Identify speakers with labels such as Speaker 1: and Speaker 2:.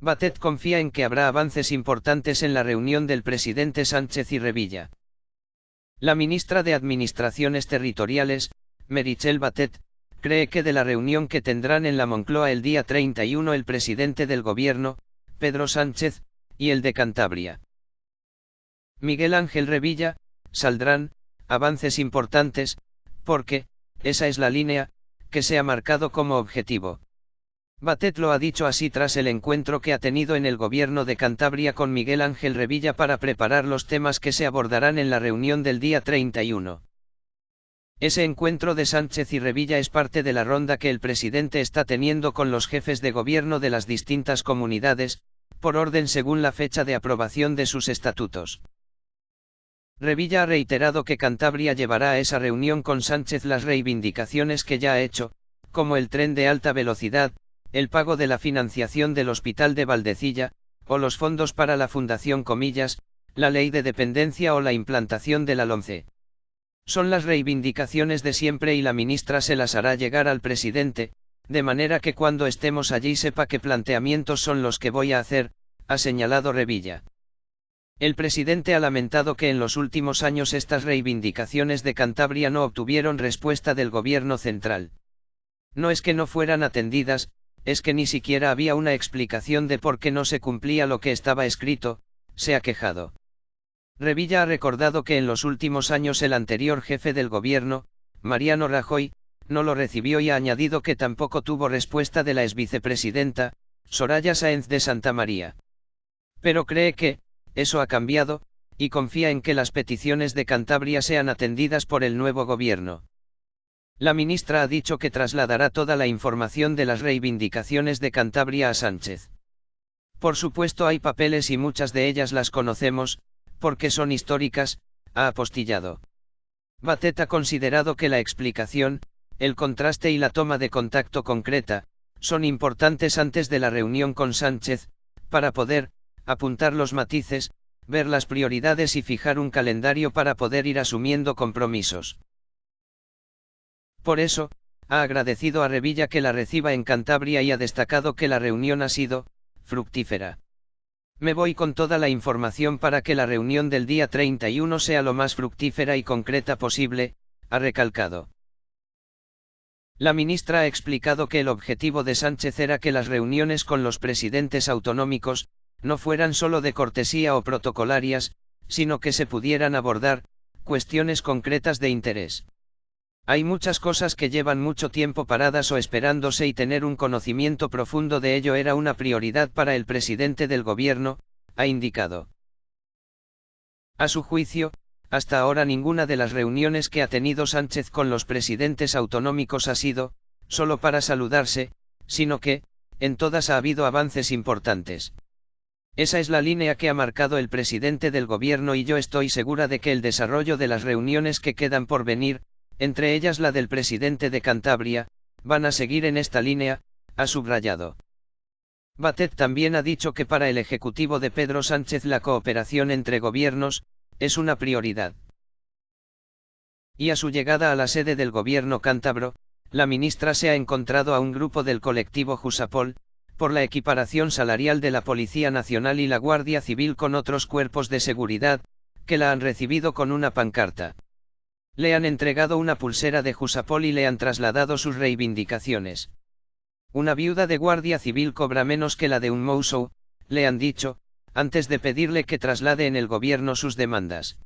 Speaker 1: Batet confía en que habrá avances importantes en la reunión del presidente Sánchez y Revilla. La ministra de Administraciones Territoriales, Merichel Batet, cree que de la reunión que tendrán en la Moncloa el día 31 el presidente del gobierno, Pedro Sánchez, y el de Cantabria. Miguel Ángel Revilla, saldrán, avances importantes, porque, esa es la línea, que se ha marcado como objetivo. Batet lo ha dicho así tras el encuentro que ha tenido en el gobierno de Cantabria con Miguel Ángel Revilla para preparar los temas que se abordarán en la reunión del día 31. Ese encuentro de Sánchez y Revilla es parte de la ronda que el presidente está teniendo con los jefes de gobierno de las distintas comunidades, por orden según la fecha de aprobación de sus estatutos. Revilla ha reiterado que Cantabria llevará a esa reunión con Sánchez las reivindicaciones que ya ha hecho, como el tren de alta velocidad, el pago de la financiación del Hospital de Valdecilla, o los fondos para la Fundación Comillas, la ley de dependencia o la implantación de la LONCE. Son las reivindicaciones de siempre y la ministra se las hará llegar al presidente, de manera que cuando estemos allí sepa qué planteamientos son los que voy a hacer, ha señalado Revilla. El presidente ha lamentado que en los últimos años estas reivindicaciones de Cantabria no obtuvieron respuesta del gobierno central. No es que no fueran atendidas, es que ni siquiera había una explicación de por qué no se cumplía lo que estaba escrito, se ha quejado. Revilla ha recordado que en los últimos años el anterior jefe del gobierno, Mariano Rajoy, no lo recibió y ha añadido que tampoco tuvo respuesta de la exvicepresidenta, Soraya Sáenz de Santa María. Pero cree que, eso ha cambiado, y confía en que las peticiones de Cantabria sean atendidas por el nuevo gobierno. La ministra ha dicho que trasladará toda la información de las reivindicaciones de Cantabria a Sánchez. Por supuesto hay papeles y muchas de ellas las conocemos, porque son históricas, ha apostillado. Batet ha considerado que la explicación, el contraste y la toma de contacto concreta, son importantes antes de la reunión con Sánchez, para poder, apuntar los matices, ver las prioridades y fijar un calendario para poder ir asumiendo compromisos. Por eso, ha agradecido a Revilla que la reciba en Cantabria y ha destacado que la reunión ha sido, fructífera. Me voy con toda la información para que la reunión del día 31 sea lo más fructífera y concreta posible, ha recalcado. La ministra ha explicado que el objetivo de Sánchez era que las reuniones con los presidentes autonómicos, no fueran solo de cortesía o protocolarias, sino que se pudieran abordar, cuestiones concretas de interés. Hay muchas cosas que llevan mucho tiempo paradas o esperándose y tener un conocimiento profundo de ello era una prioridad para el presidente del gobierno, ha indicado. A su juicio, hasta ahora ninguna de las reuniones que ha tenido Sánchez con los presidentes autonómicos ha sido, solo para saludarse, sino que, en todas ha habido avances importantes. Esa es la línea que ha marcado el presidente del gobierno y yo estoy segura de que el desarrollo de las reuniones que quedan por venir, entre ellas la del presidente de Cantabria, van a seguir en esta línea, ha subrayado. Batet también ha dicho que para el Ejecutivo de Pedro Sánchez la cooperación entre gobiernos, es una prioridad. Y a su llegada a la sede del gobierno cántabro, la ministra se ha encontrado a un grupo del colectivo Jusapol, por la equiparación salarial de la Policía Nacional y la Guardia Civil con otros cuerpos de seguridad, que la han recibido con una pancarta. Le han entregado una pulsera de Jusapol y le han trasladado sus reivindicaciones. Una viuda de guardia civil cobra menos que la de un Mousou, le han dicho, antes de pedirle que traslade en el gobierno sus demandas.